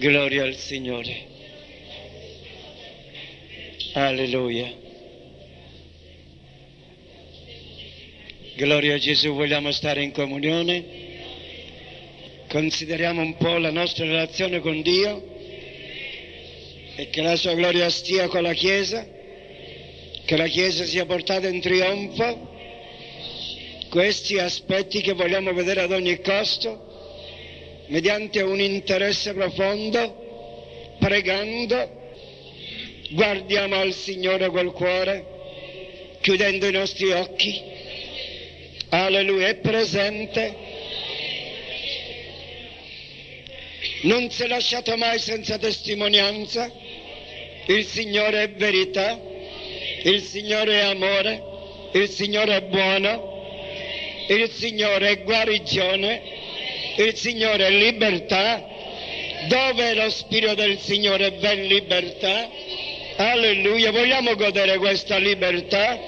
Gloria al Signore. Alleluia. Gloria a Gesù, vogliamo stare in comunione. Consideriamo un po' la nostra relazione con Dio e che la sua gloria stia con la Chiesa, che la Chiesa sia portata in trionfo. Questi aspetti che vogliamo vedere ad ogni costo mediante un interesse profondo, pregando, guardiamo al Signore col cuore, chiudendo i nostri occhi. Alleluia, è presente. Non si è lasciato mai senza testimonianza. Il Signore è verità, il Signore è amore, il Signore è buono, il Signore è guarigione il Signore è libertà, dove lo Spirito del Signore è ben libertà. Alleluia, vogliamo godere questa libertà?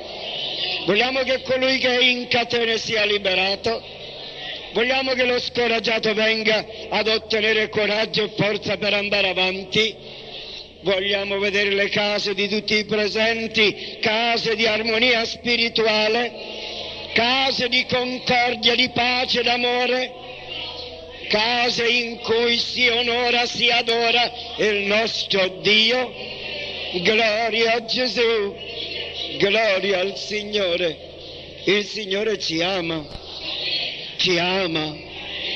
Vogliamo che colui che è in catene sia liberato? Vogliamo che lo scoraggiato venga ad ottenere coraggio e forza per andare avanti? Vogliamo vedere le case di tutti i presenti, case di armonia spirituale, case di concordia, di pace, d'amore? Case in cui si onora, si adora il nostro Dio. Gloria a Gesù, gloria al Signore. Il Signore ci ama, ci ama,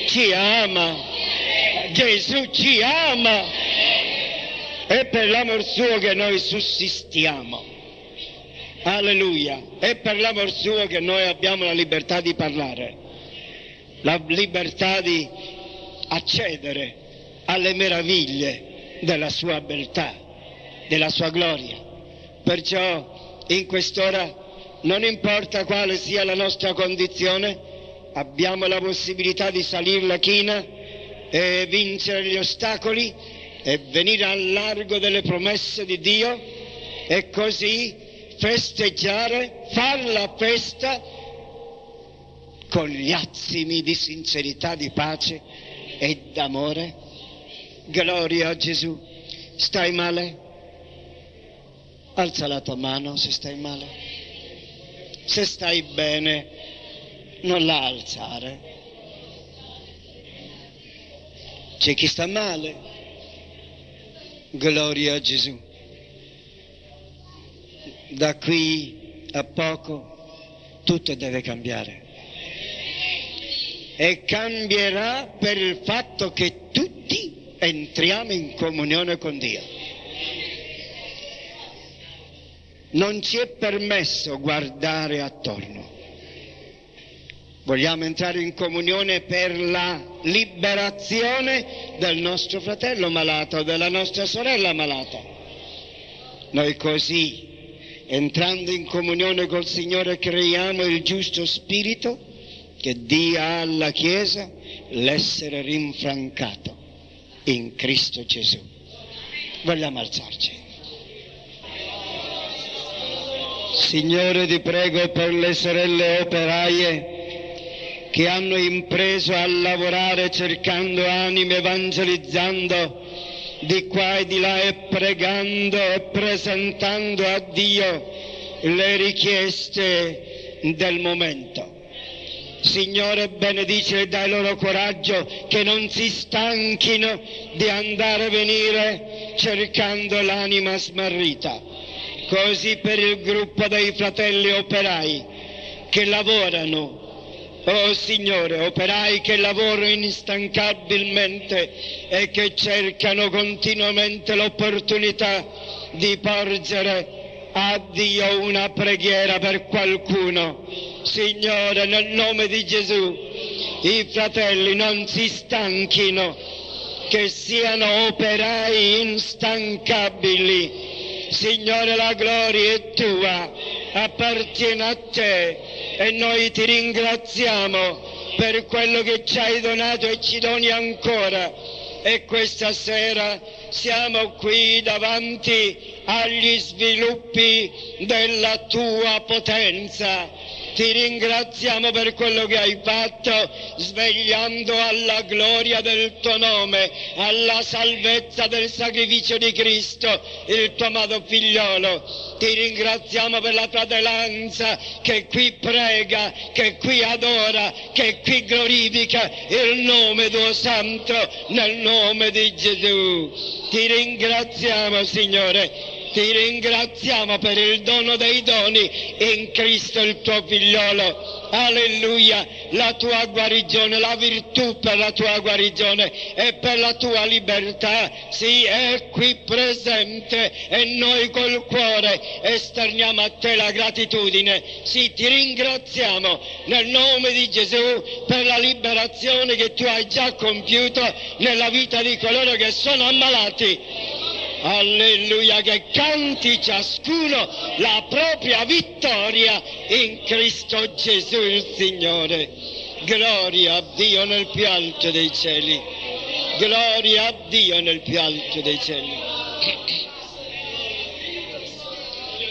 ci ama. Gesù ci ama. È per l'amor suo che noi sussistiamo. Alleluia. È per l'amor suo che noi abbiamo la libertà di parlare, la libertà di accedere alle meraviglie della sua beltà, della sua gloria. Perciò in quest'ora non importa quale sia la nostra condizione, abbiamo la possibilità di salire la china e vincere gli ostacoli e venire al largo delle promesse di Dio e così festeggiare, far la festa con gli azimi di sincerità, di pace e d'amore. Gloria a Gesù. Stai male? Alza la tua mano se stai male. Se stai bene, non la alzare. C'è chi sta male. Gloria a Gesù. Da qui a poco tutto deve cambiare e cambierà per il fatto che tutti entriamo in comunione con Dio. Non ci è permesso guardare attorno. Vogliamo entrare in comunione per la liberazione del nostro fratello malato, della nostra sorella malata. Noi così, entrando in comunione col Signore, creiamo il giusto spirito che dia alla Chiesa l'essere rinfrancato in Cristo Gesù. Vogliamo alzarci. Signore ti prego per le sorelle operaie che hanno impreso a lavorare cercando anime, evangelizzando di qua e di là e pregando e presentando a Dio le richieste del momento. Signore, benedice e dai loro coraggio che non si stanchino di andare e venire cercando l'anima smarrita. Così per il gruppo dei fratelli operai che lavorano Oh Signore, operai che lavorano instancabilmente e che cercano continuamente l'opportunità di porgere a Dio una preghiera per qualcuno. Signore, nel nome di Gesù, i fratelli non si stanchino, che siano operai instancabili. Signore, la gloria è tua, appartiene a te e noi ti ringraziamo per quello che ci hai donato e ci doni ancora. E questa sera siamo qui davanti agli sviluppi della tua potenza. Ti ringraziamo per quello che hai fatto, svegliando alla gloria del tuo nome, alla salvezza del sacrificio di Cristo, il tuo amato figliolo. Ti ringraziamo per la fratellanza che qui prega, che qui adora, che qui glorifica il nome tuo santo nel nome di Gesù. Ti ringraziamo, Signore ti ringraziamo per il dono dei doni in Cristo il tuo figliolo. Alleluia, la tua guarigione, la virtù per la tua guarigione e per la tua libertà, sì, è qui presente e noi col cuore esterniamo a te la gratitudine. Sì, ti ringraziamo nel nome di Gesù per la liberazione che tu hai già compiuto nella vita di coloro che sono ammalati Alleluia, che canti ciascuno la propria vittoria in Cristo Gesù il Signore. Gloria a Dio nel più alto dei cieli. Gloria a Dio nel più alto dei cieli.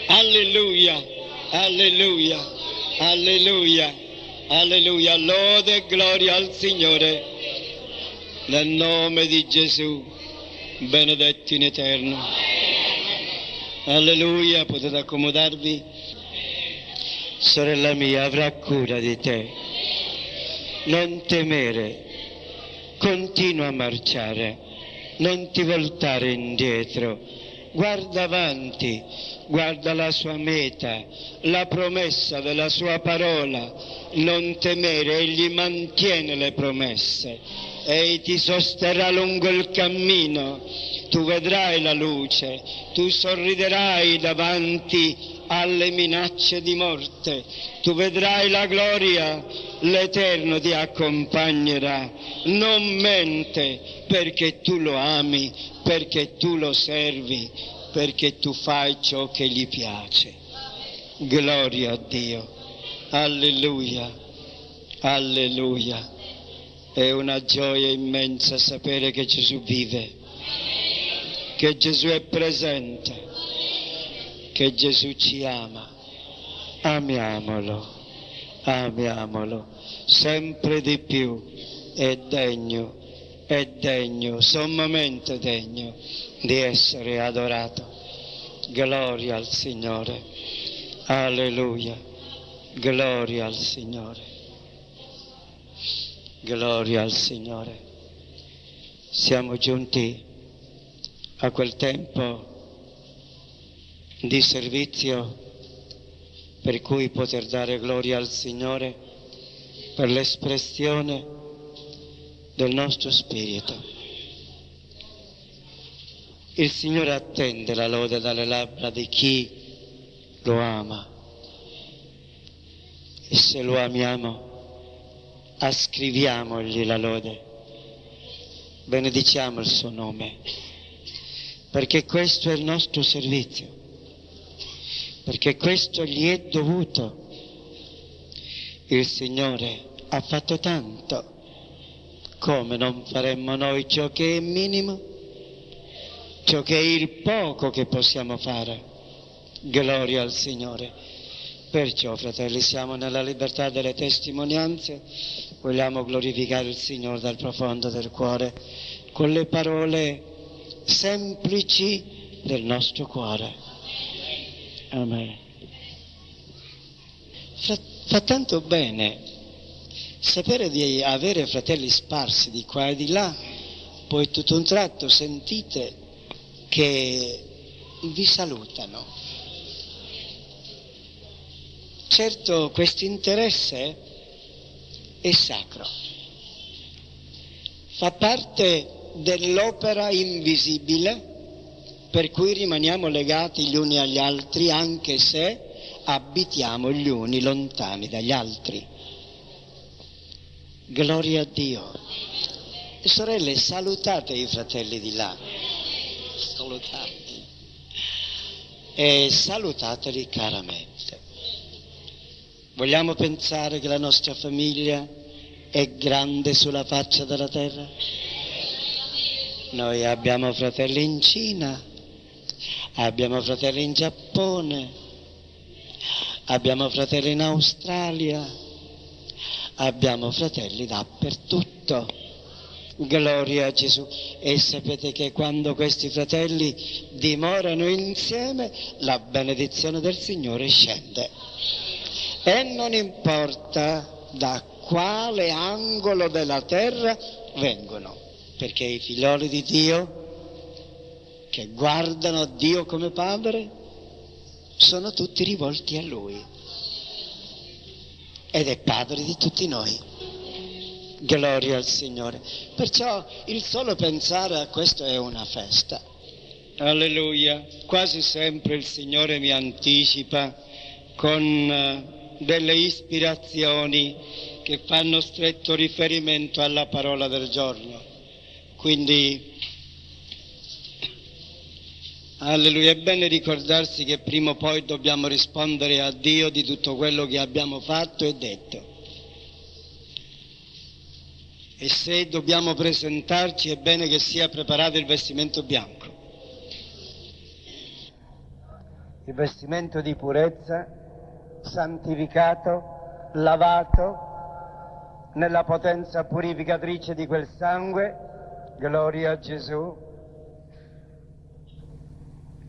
Alleluia, alleluia, alleluia, alleluia. Lode e gloria al Signore nel nome di Gesù benedetti in eterno. Alleluia, potete accomodarvi. Sorella mia, avrà cura di te. Non temere, continua a marciare, non ti voltare indietro, guarda avanti, guarda la sua meta, la promessa della sua parola, non temere, egli mantiene le promesse Egli ti sosterrà lungo il cammino, tu vedrai la luce, tu sorriderai davanti alle minacce di morte, tu vedrai la gloria, l'Eterno ti accompagnerà, non mente perché tu lo ami, perché tu lo servi, perché tu fai ciò che gli piace. Gloria a Dio, alleluia, alleluia. È una gioia immensa sapere che Gesù vive, che Gesù è presente, che Gesù ci ama. Amiamolo, amiamolo, sempre di più. È degno, è degno, sommamente degno di essere adorato. Gloria al Signore. Alleluia. Gloria al Signore. Gloria al Signore. Siamo giunti a quel tempo di servizio per cui poter dare gloria al Signore per l'espressione del nostro spirito. Il Signore attende la lode dalle labbra di chi lo ama. E se lo amiamo ascriviamogli la lode, benediciamo il suo nome, perché questo è il nostro servizio, perché questo gli è dovuto. Il Signore ha fatto tanto, come non faremmo noi ciò che è minimo, ciò che è il poco che possiamo fare. Gloria al Signore. Perciò, fratelli, siamo nella libertà delle testimonianze, vogliamo glorificare il Signore dal profondo del cuore con le parole semplici del nostro cuore. Amen. Fa, fa tanto bene sapere di avere fratelli sparsi di qua e di là, poi tutto un tratto sentite che vi salutano Certo questo interesse è sacro, fa parte dell'opera invisibile per cui rimaniamo legati gli uni agli altri anche se abitiamo gli uni lontani dagli altri. Gloria a Dio. Sorelle, salutate i fratelli di là. Salutate. E salutateli caramente. Vogliamo pensare che la nostra famiglia è grande sulla faccia della terra? Noi abbiamo fratelli in Cina, abbiamo fratelli in Giappone, abbiamo fratelli in Australia, abbiamo fratelli dappertutto. Gloria a Gesù. E sapete che quando questi fratelli dimorano insieme, la benedizione del Signore scende. E non importa da quale angolo della terra vengono, perché i figlioli di Dio che guardano Dio come Padre sono tutti rivolti a Lui ed è Padre di tutti noi. Gloria al Signore. Perciò il solo pensare a questo è una festa. Alleluia. Quasi sempre il Signore mi anticipa con eh, delle ispirazioni che fanno stretto riferimento alla parola del giorno. Quindi, alleluia, è bene ricordarsi che prima o poi dobbiamo rispondere a Dio di tutto quello che abbiamo fatto e detto. E se dobbiamo presentarci è bene che sia preparato il vestimento bianco. Il vestimento di purezza, santificato, lavato nella potenza purificatrice di quel sangue, gloria a Gesù,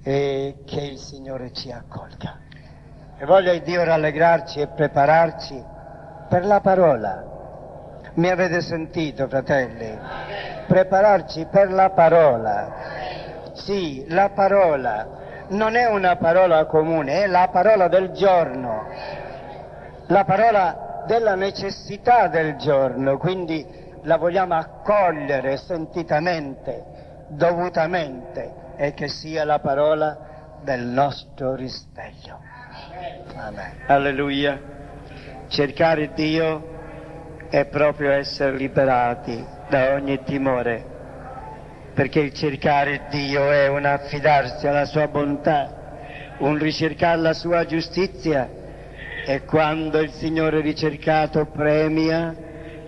e che il Signore ci accolga. E voglia Dio rallegrarci e prepararci per la parola mi avete sentito, fratelli? Prepararci per la parola. Sì, la parola non è una parola comune, è la parola del giorno, la parola della necessità del giorno, quindi la vogliamo accogliere sentitamente, dovutamente e che sia la parola del nostro risveglio. Amen. Alleluia. Cercare Dio è proprio essere liberati da ogni timore, perché il cercare Dio è un affidarsi alla sua bontà, un ricercare la sua giustizia e quando il Signore ricercato premia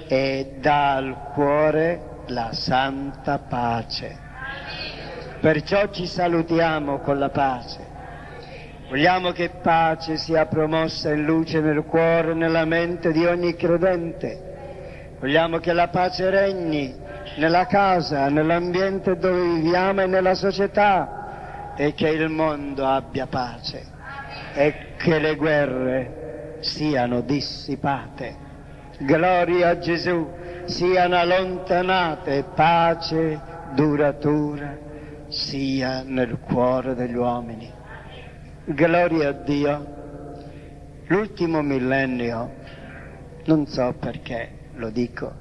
e dà al cuore la santa pace. Perciò ci salutiamo con la pace. Vogliamo che pace sia promossa in luce nel cuore e nella mente di ogni credente Vogliamo che la pace regni nella casa, nell'ambiente dove viviamo e nella società e che il mondo abbia pace e che le guerre siano dissipate. Gloria a Gesù, siano allontanate, pace duratura sia nel cuore degli uomini. Gloria a Dio. L'ultimo millennio, non so perché, lo dico.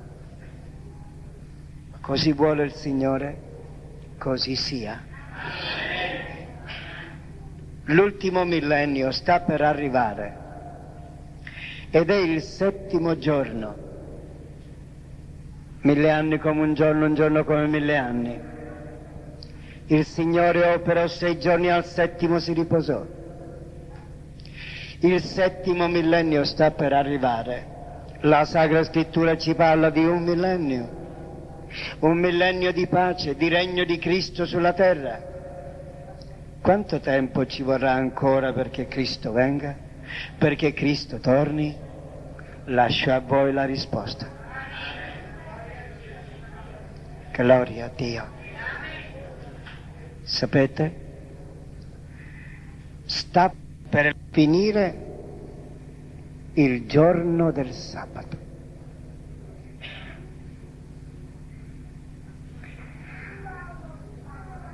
Così vuole il Signore, così sia. L'ultimo millennio sta per arrivare ed è il settimo giorno. Mille anni come un giorno, un giorno come mille anni. Il Signore operò sei giorni, al settimo si riposò. Il settimo millennio sta per arrivare la Sacra Scrittura ci parla di un millennio, un millennio di pace, di regno di Cristo sulla terra. Quanto tempo ci vorrà ancora perché Cristo venga? Perché Cristo torni? Lascio a voi la risposta. Gloria a Dio. Sapete? Sta per finire il giorno del sabato.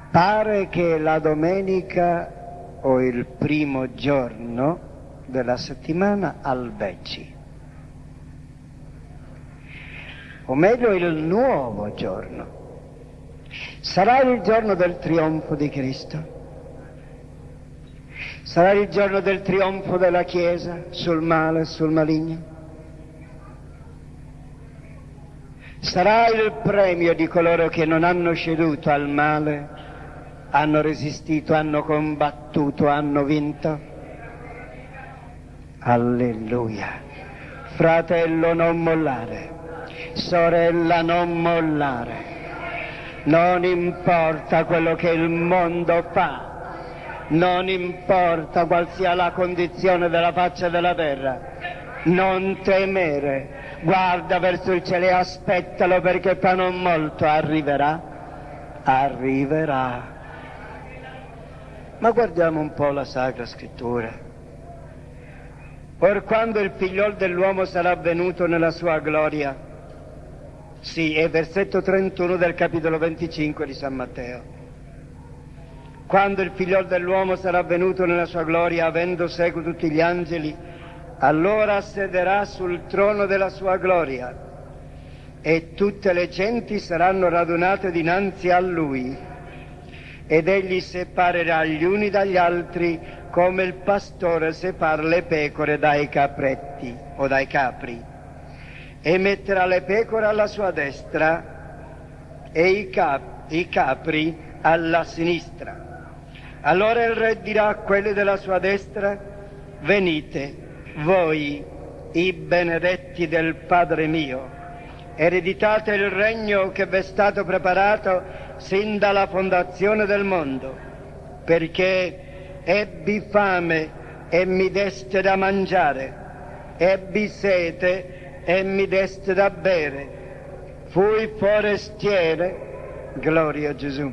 Pare che la domenica o il primo giorno della settimana albeggi, o meglio il nuovo giorno. Sarà il giorno del trionfo di Cristo Sarà il giorno del trionfo della Chiesa sul male e sul maligno. Sarà il premio di coloro che non hanno ceduto al male, hanno resistito, hanno combattuto, hanno vinto. Alleluia. Fratello non mollare, sorella non mollare. Non importa quello che il mondo fa, non importa qual sia la condizione della faccia della terra, non temere, guarda verso il cielo e aspettalo perché fra non molto arriverà, arriverà. Ma guardiamo un po' la Sacra Scrittura. Or quando il figliol dell'uomo sarà venuto nella sua gloria, sì, è versetto 31 del capitolo 25 di San Matteo. Quando il figliol dell'uomo sarà venuto nella sua gloria, avendo seguito tutti gli angeli, allora sederà sul trono della sua gloria e tutte le genti saranno radunate dinanzi a lui ed egli separerà gli uni dagli altri come il pastore separa le pecore dai capretti o dai capri e metterà le pecore alla sua destra e i, cap- i capri alla sinistra. Allora il re dirà a quelli della sua destra, venite, voi, i benedetti del Padre mio, ereditate il regno che vi è stato preparato sin dalla fondazione del mondo, perché ebbi fame e mi deste da mangiare, ebbi sete e mi deste da bere, fui forestiere, gloria a Gesù,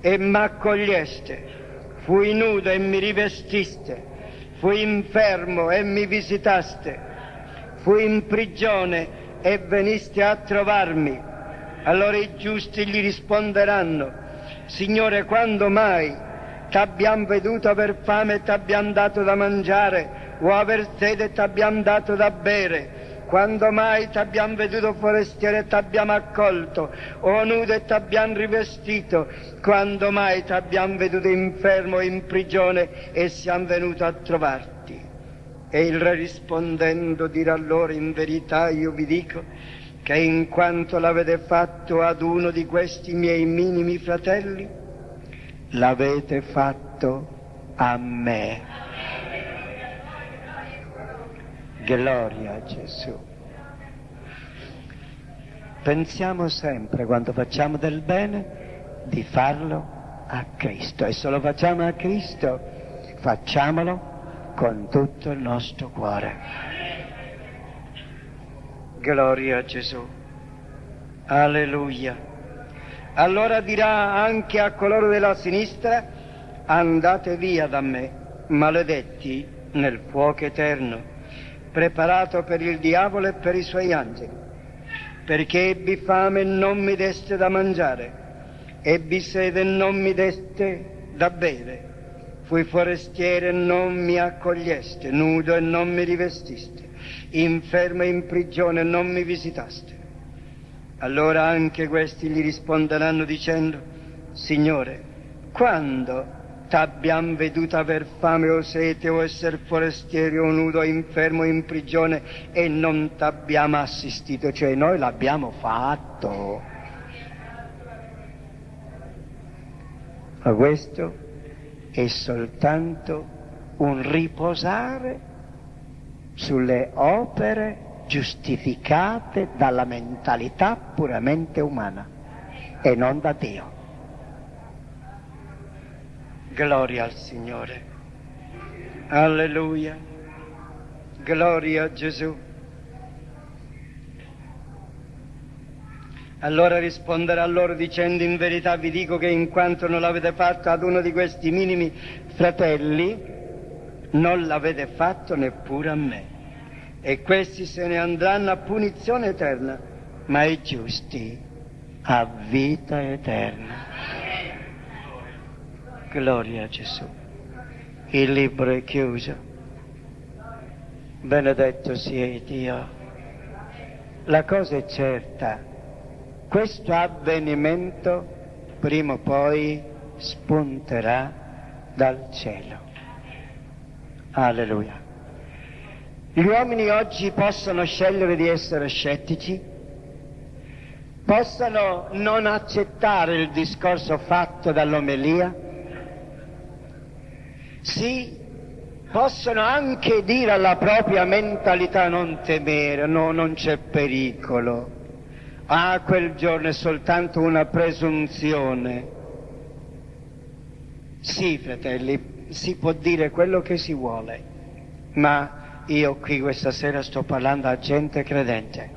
e m'accoglieste, fui nudo e mi rivestiste, fui infermo e mi visitaste, fui in prigione e veniste a trovarmi. Allora i giusti gli risponderanno, Signore, quando mai t'abbiamo veduto aver fame e t'abbiamo dato da mangiare, o aver sede e t'abbiamo dato da bere. Quando mai t'abbiamo veduto forestiere e t'abbiamo accolto, o nudo e t'abbiamo rivestito? Quando mai t'abbiamo veduto infermo in prigione e siamo venuti a trovarti? E il re rispondendo dirà loro, in verità io vi dico, che in quanto l'avete fatto ad uno di questi miei minimi fratelli, l'avete fatto a me. Gloria a Gesù. Pensiamo sempre, quando facciamo del bene, di farlo a Cristo. E se lo facciamo a Cristo, facciamolo con tutto il nostro cuore. Gloria a Gesù. Alleluia. Allora dirà anche a coloro della sinistra, andate via da me, maledetti nel fuoco eterno, preparato per il diavolo e per i suoi angeli, perché ebbi fame e non mi deste da mangiare, ebbi sede e non mi deste da bere, fui forestiere e non mi accoglieste, nudo e non mi rivestiste, infermo e in prigione e non mi visitaste. Allora anche questi gli risponderanno dicendo, Signore, quando t'abbiamo veduto aver fame o sete o essere forestieri o nudo infermo in prigione e non t'abbiamo assistito, cioè noi l'abbiamo fatto. Ma questo è soltanto un riposare sulle opere giustificate dalla mentalità puramente umana e non da Dio. Gloria al Signore. Alleluia. Gloria a Gesù. Allora risponderà loro dicendo in verità vi dico che in quanto non l'avete fatto ad uno di questi minimi fratelli, non l'avete fatto neppure a me e questi se ne andranno a punizione eterna, ma i giusti a vita eterna. Gloria a Gesù. Il libro è chiuso. Benedetto sia Dio. La cosa è certa, questo avvenimento prima o poi spunterà dal cielo. Alleluia. Gli uomini oggi possono scegliere di essere scettici, possono non accettare il discorso fatto dall'omelia, sì, possono anche dire alla propria mentalità non temere, no, non c'è pericolo, ah, quel giorno è soltanto una presunzione. Sì, fratelli, si può dire quello che si vuole, ma io qui questa sera sto parlando a gente credente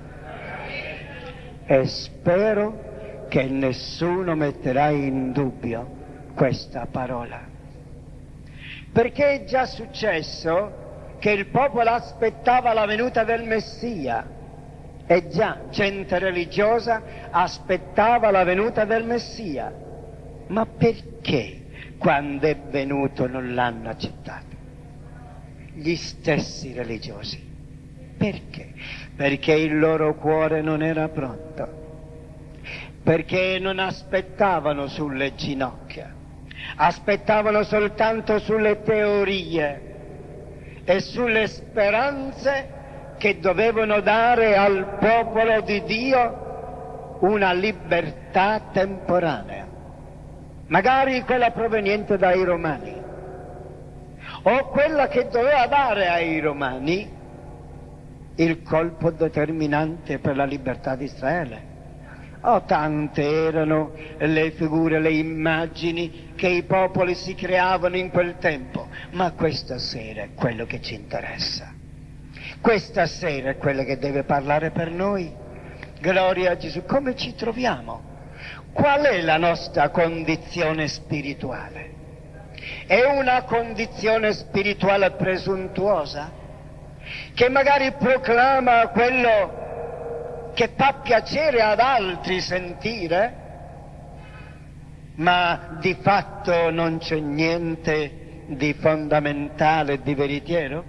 e spero che nessuno metterà in dubbio questa parola. Perché è già successo che il popolo aspettava la venuta del Messia. E già gente religiosa aspettava la venuta del Messia. Ma perché quando è venuto non l'hanno accettato? Gli stessi religiosi. Perché? Perché il loro cuore non era pronto. Perché non aspettavano sulle ginocchia aspettavano soltanto sulle teorie e sulle speranze che dovevano dare al popolo di Dio una libertà temporanea, magari quella proveniente dai romani, o quella che doveva dare ai romani il colpo determinante per la libertà di Israele. Oh, tante erano le figure, le immagini che i popoli si creavano in quel tempo, ma questa sera è quello che ci interessa. Questa sera è quello che deve parlare per noi. Gloria a Gesù. Come ci troviamo? Qual è la nostra condizione spirituale? È una condizione spirituale presuntuosa che magari proclama quello che fa piacere ad altri sentire, ma di fatto non c'è niente di fondamentale di veritiero?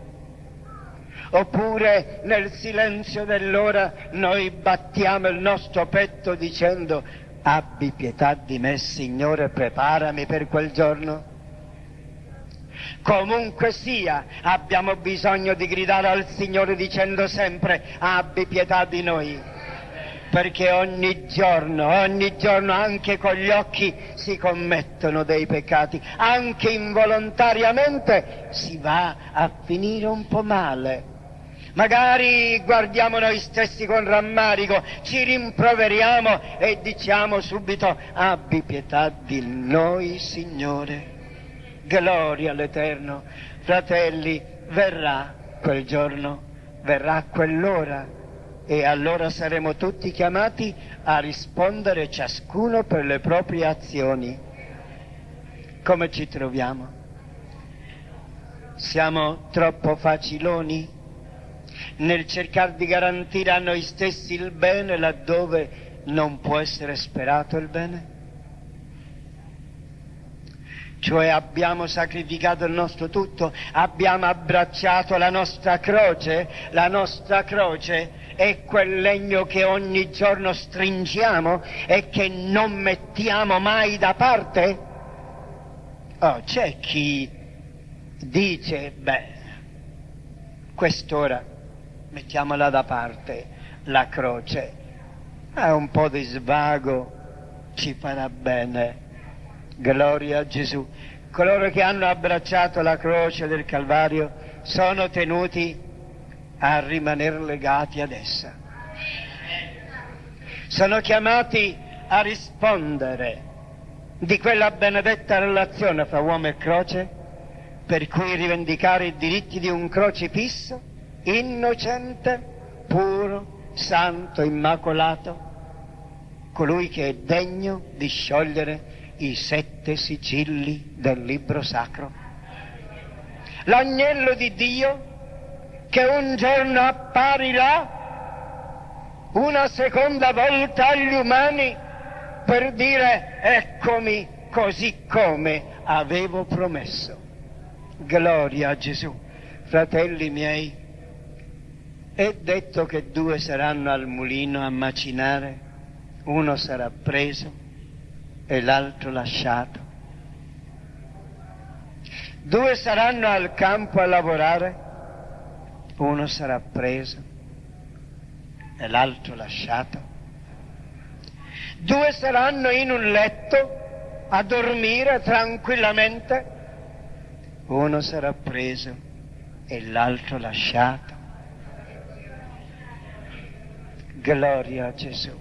Oppure nel silenzio dell'ora noi battiamo il nostro petto dicendo abbi pietà di me Signore, preparami per quel giorno? Comunque sia, abbiamo bisogno di gridare al Signore dicendo sempre abbi pietà di noi perché ogni giorno, ogni giorno anche con gli occhi si commettono dei peccati, anche involontariamente si va a finire un po' male. Magari guardiamo noi stessi con rammarico, ci rimproveriamo e diciamo subito abbi pietà di noi, Signore. Gloria all'Eterno. Fratelli, verrà quel giorno, verrà quell'ora e allora saremo tutti chiamati a rispondere ciascuno per le proprie azioni. Come ci troviamo? Siamo troppo faciloni nel cercare di garantire a noi stessi il bene laddove non può essere sperato il bene? Cioè abbiamo sacrificato il nostro tutto, abbiamo abbracciato la nostra croce, la nostra croce è quel legno che ogni giorno stringiamo e che non mettiamo mai da parte? Oh, c'è chi dice, beh, quest'ora mettiamola da parte, la croce, è un po' di svago, ci farà bene. Gloria a Gesù. Coloro che hanno abbracciato la croce del Calvario sono tenuti a rimanere legati ad essa. Sono chiamati a rispondere di quella benedetta relazione fra uomo e croce, per cui rivendicare i diritti di un crocifisso innocente, puro, santo, immacolato, colui che è degno di sciogliere i sette sigilli del libro sacro. L'agnello di Dio che un giorno apparirà una seconda volta agli umani per dire eccomi così come avevo promesso. Gloria a Gesù. Fratelli miei, è detto che due saranno al mulino a macinare, uno sarà preso e l'altro lasciato. Due saranno al campo a lavorare, uno sarà preso e l'altro lasciato. Due saranno in un letto a dormire tranquillamente, uno sarà preso e l'altro lasciato. Gloria a Gesù.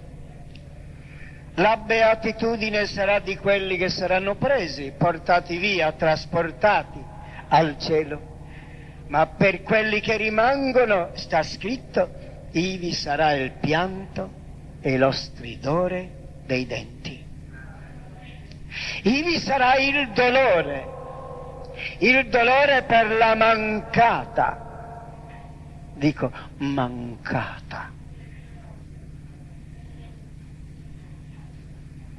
La beatitudine sarà di quelli che saranno presi, portati via, trasportati al cielo. Ma per quelli che rimangono, sta scritto, ivi sarà il pianto e lo stridore dei denti. Ivi sarà il dolore, il dolore per la mancata, dico mancata.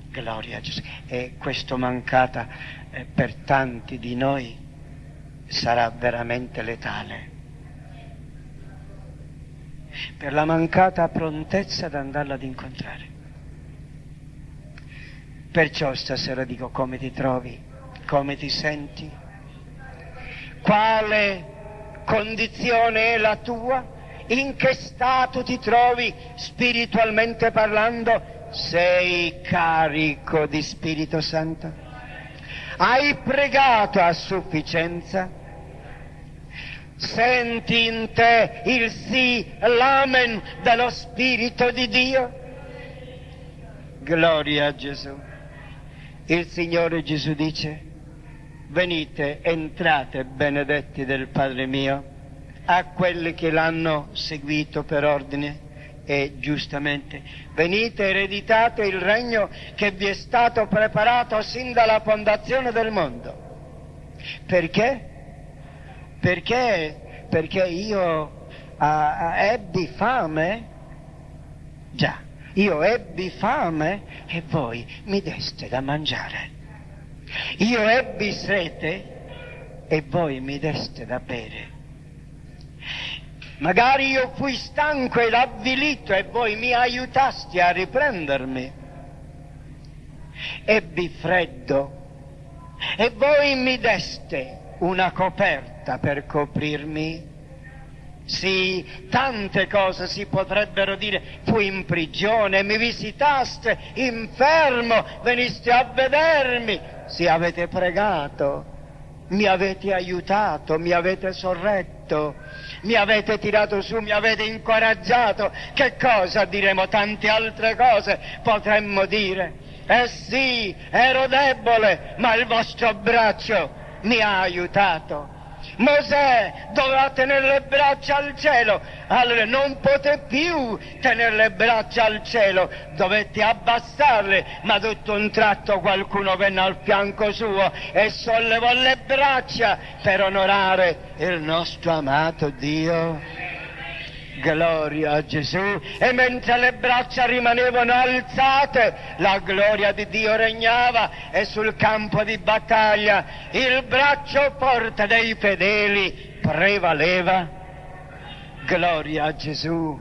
Gloria a Gesù. E questo mancata eh, per tanti di noi sarà veramente letale. Per la mancata prontezza ad andarla ad incontrare. Perciò stasera dico come ti trovi, come ti senti, quale condizione è la tua, in che stato ti trovi spiritualmente parlando, sei carico di Spirito Santo? Hai pregato a sufficienza? Senti in te il sì, l'amen dello Spirito di Dio? Gloria a Gesù. Il Signore Gesù dice, venite, entrate benedetti del Padre mio, a quelli che l'hanno seguito per ordine e giustamente, venite ereditate il regno che vi è stato preparato sin dalla fondazione del mondo. Perché? Perché? Perché io a, ebbi fame? Già io ebbi fame e voi mi deste da mangiare. Io ebbi sete e voi mi deste da bere. Magari io fui stanco ed avvilito e voi mi aiutasti a riprendermi. Ebbi freddo e voi mi deste una coperta per coprirmi. Sì, tante cose si potrebbero dire. Fui in prigione, mi visitaste, infermo, veniste a vedermi. Sì, avete pregato, mi avete aiutato, mi avete sorretto, mi avete tirato su, mi avete incoraggiato. Che cosa diremo? Tante altre cose potremmo dire. Eh sì, ero debole, ma il vostro braccio mi ha aiutato. Mosè doveva tenere le braccia al cielo, allora non poté più tenere le braccia al cielo, dovette abbassarle, ma tutto un tratto qualcuno venne al fianco suo e sollevò le braccia per onorare il nostro amato Dio. Gloria a Gesù. E mentre le braccia rimanevano alzate, la gloria di Dio regnava e sul campo di battaglia il braccio forte dei fedeli prevaleva. Gloria a Gesù.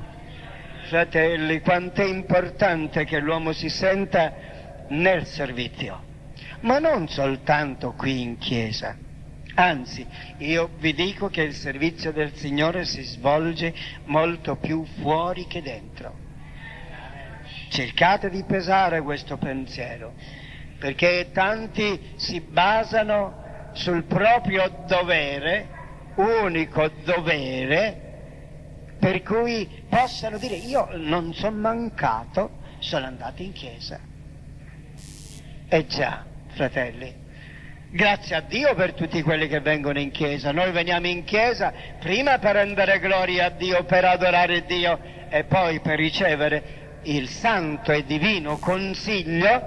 Fratelli, quanto è importante che l'uomo si senta nel servizio, ma non soltanto qui in chiesa Anzi, io vi dico che il servizio del Signore si svolge molto più fuori che dentro. Cercate di pesare questo pensiero, perché tanti si basano sul proprio dovere, unico dovere, per cui possano dire io non sono mancato, sono andato in chiesa. E già, fratelli, Grazie a Dio per tutti quelli che vengono in chiesa. Noi veniamo in chiesa prima per rendere gloria a Dio, per adorare Dio e poi per ricevere il santo e divino consiglio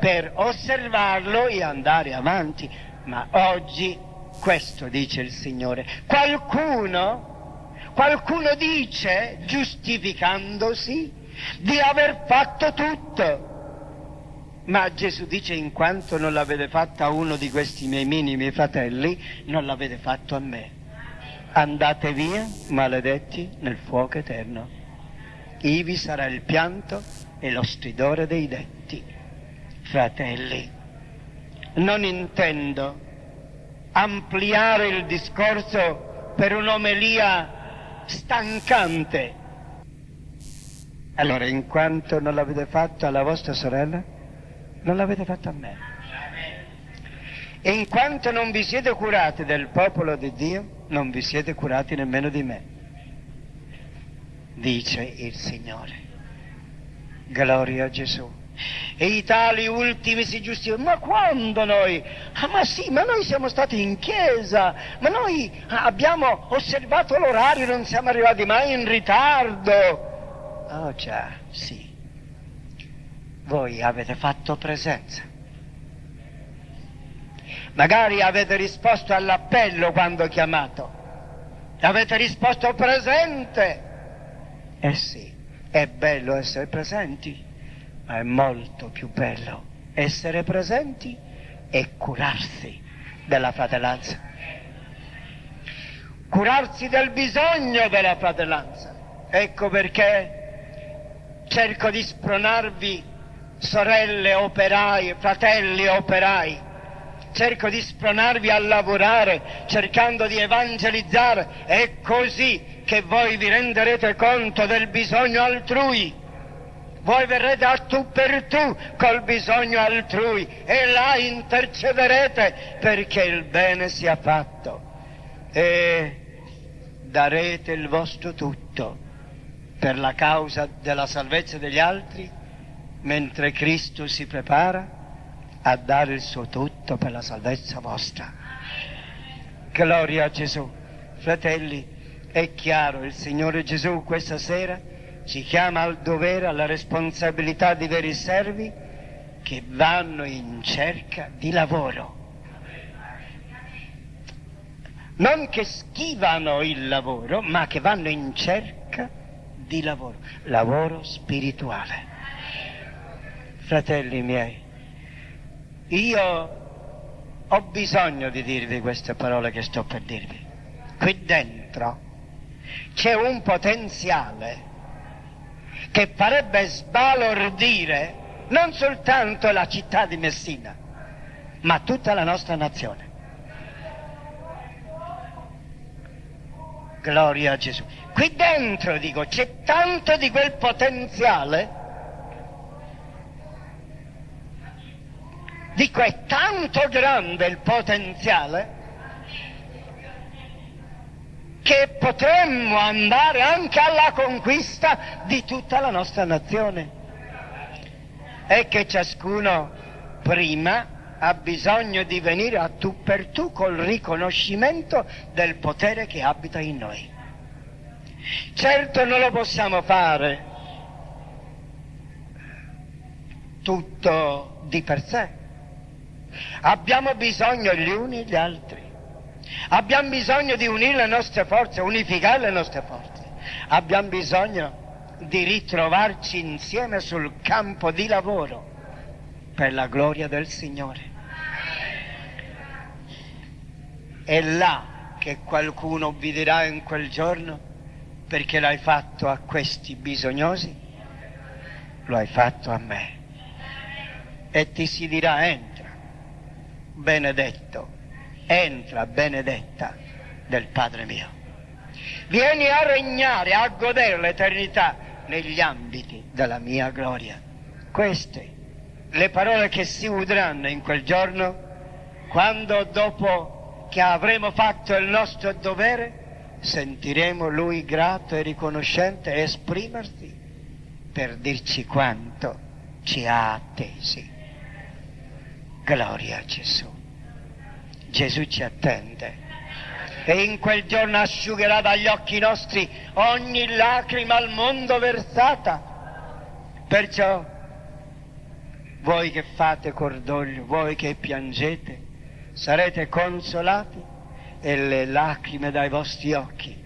per osservarlo e andare avanti. Ma oggi questo dice il Signore. Qualcuno, qualcuno dice, giustificandosi, di aver fatto tutto ma Gesù dice, in quanto non l'avete fatto a uno di questi miei minimi fratelli, non l'avete fatto a me. Andate via, maledetti, nel fuoco eterno. Ivi sarà il pianto e lo stridore dei detti. Fratelli, non intendo ampliare il discorso per un'omelia stancante. Allora, in quanto non l'avete fatto alla vostra sorella, non l'avete fatto a me. E in quanto non vi siete curati del popolo di Dio, non vi siete curati nemmeno di me, dice il Signore. Gloria a Gesù. E i tali ultimi si giustificano, ma quando noi? Ah, ma sì, ma noi siamo stati in chiesa, ma noi abbiamo osservato l'orario, non siamo arrivati mai in ritardo. Oh già, sì. Voi avete fatto presenza. Magari avete risposto all'appello quando chiamato. Avete risposto presente. Eh sì, è bello essere presenti ma è molto più bello essere presenti e curarsi della fratellanza. Curarsi del bisogno della fratellanza. Ecco perché cerco di spronarvi, sorelle operai, fratelli operai, cerco di spronarvi a lavorare cercando di evangelizzare. È così che voi vi renderete conto del bisogno altrui voi verrete a tu per tu col bisogno altrui e là intercederete perché il bene sia fatto e darete il vostro tutto per la causa della salvezza degli altri mentre Cristo si prepara a dare il suo tutto per la salvezza vostra. Gloria a Gesù. Fratelli, è chiaro, il Signore Gesù questa sera ci chiama al dovere, alla responsabilità di veri servi che vanno in cerca di lavoro. Non che schivano il lavoro, ma che vanno in cerca di lavoro, lavoro spirituale. Fratelli miei, io ho bisogno di dirvi queste parole che sto per dirvi. Qui dentro c'è un potenziale che farebbe sbalordire non soltanto la città di Messina, ma tutta la nostra nazione. Gloria a Gesù. Qui dentro, dico, c'è tanto di quel potenziale. Dico, è tanto grande il potenziale che potremmo andare anche alla conquista di tutta la nostra nazione. E che ciascuno prima ha bisogno di venire a tu per tu col riconoscimento del potere che abita in noi. Certo non lo possiamo fare tutto di per sé. Abbiamo bisogno gli uni gli altri. Abbiamo bisogno di unire le nostre forze, unificare le nostre forze. Abbiamo bisogno di ritrovarci insieme sul campo di lavoro per la gloria del Signore. È là che qualcuno vi dirà in quel giorno perché l'hai fatto a questi bisognosi, lo hai fatto a me. E ti si dirà entra, benedetto entra benedetta del Padre mio. Vieni a regnare, a godere l'eternità negli ambiti della mia gloria. Queste le parole che si udranno in quel giorno, quando dopo che avremo fatto il nostro dovere, sentiremo Lui grato e riconoscente esprimersi per dirci quanto ci ha attesi. Gloria a Gesù. Gesù ci attende e in quel giorno asciugherà dagli occhi nostri ogni lacrima al mondo versata. Perciò voi che fate cordoglio, voi che piangete, sarete consolati e le lacrime dai vostri occhi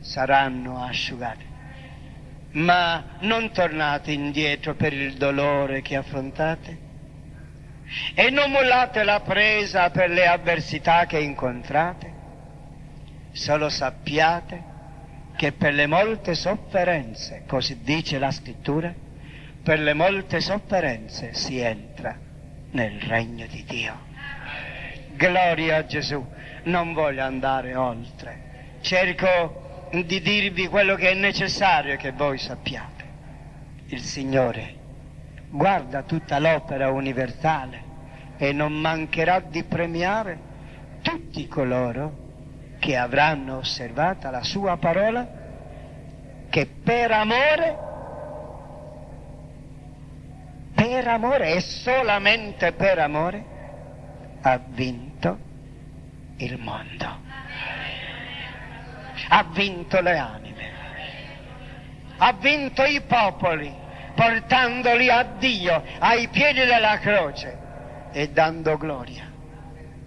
saranno asciugate. Ma non tornate indietro per il dolore che affrontate, e non mollate la presa per le avversità che incontrate, solo sappiate che per le molte sofferenze, così dice la scrittura, per le molte sofferenze si entra nel regno di Dio. Gloria a Gesù, non voglio andare oltre, cerco di dirvi quello che è necessario che voi sappiate. Il Signore guarda tutta l'opera universale e non mancherà di premiare tutti coloro che avranno osservata la sua parola, che per amore per amore e solamente per amore, ha vinto il mondo. Ha vinto le anime. Ha vinto i popoli, portandoli a Dio, ai piedi della croce e dando gloria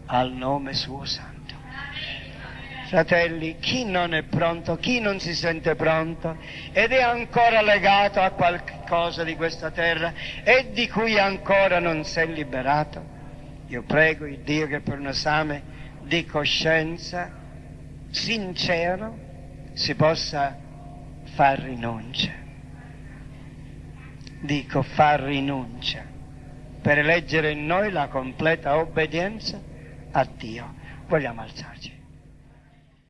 al nome suo santo. Fratelli, chi non è pronto, chi non si sente pronto ed è ancora legato a qualcosa di questa terra e di cui ancora non si è liberato, io prego il Dio che per un esame di coscienza sincero si possa far rinuncia. Dico far rinuncia per eleggere in noi la completa obbedienza a Dio. Vogliamo alzarci.